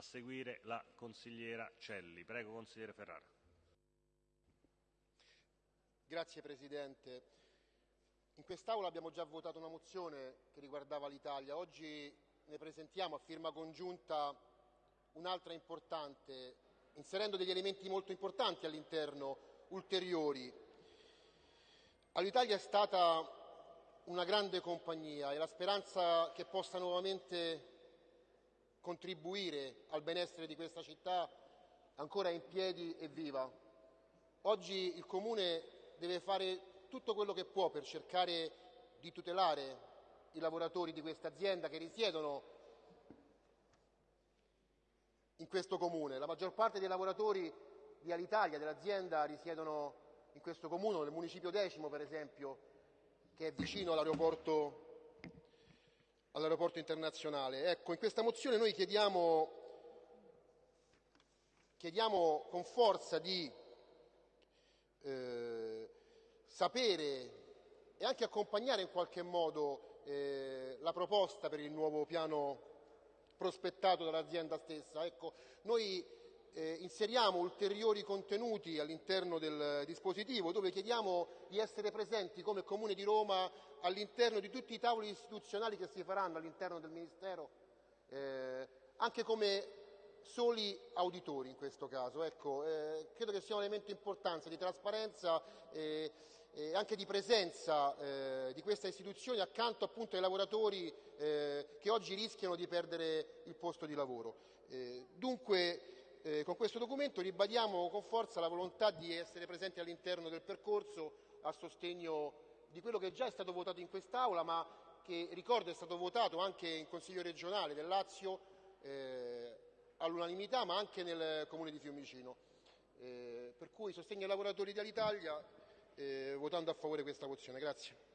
Seguire la consigliera Celli. Prego, consigliere Ferrara. Grazie Presidente. In quest'Aula abbiamo già votato una mozione che riguardava l'Italia. Oggi ne presentiamo a firma congiunta un'altra importante, inserendo degli elementi molto importanti all'interno, ulteriori. All'Italia è stata una grande compagnia e la speranza che possa nuovamente contribuire al benessere di questa città ancora in piedi e viva. Oggi il Comune deve fare tutto quello che può per cercare di tutelare i lavoratori di questa azienda che risiedono in questo Comune. La maggior parte dei lavoratori di Alitalia, dell'azienda, risiedono in questo Comune, nel municipio decimo per esempio, che è vicino all'aeroporto, all'aeroporto internazionale. Ecco, in questa mozione noi chiediamo, chiediamo con forza di eh, sapere e anche accompagnare in qualche modo eh, la proposta per il nuovo piano prospettato dall'azienda stessa. Ecco, noi eh, inseriamo ulteriori contenuti all'interno del dispositivo dove chiediamo di essere presenti come Comune di Roma all'interno di tutti i tavoli istituzionali che si faranno all'interno del Ministero, eh, anche come soli auditori in questo caso. Ecco, eh, credo che sia un elemento importante di trasparenza e, e anche di presenza eh, di questa istituzione accanto appunto ai lavoratori eh, che oggi rischiano di perdere il posto di lavoro. Eh, dunque eh, con questo documento ribadiamo con forza la volontà di essere presenti all'interno del percorso a sostegno di quello che già è stato votato in quest'Aula, ma che ricordo è stato votato anche in Consiglio regionale del Lazio eh, all'unanimità, ma anche nel Comune di Fiumicino. Eh, per cui sostegno ai lavoratori dell'Italia eh, votando a favore questa mozione. Grazie.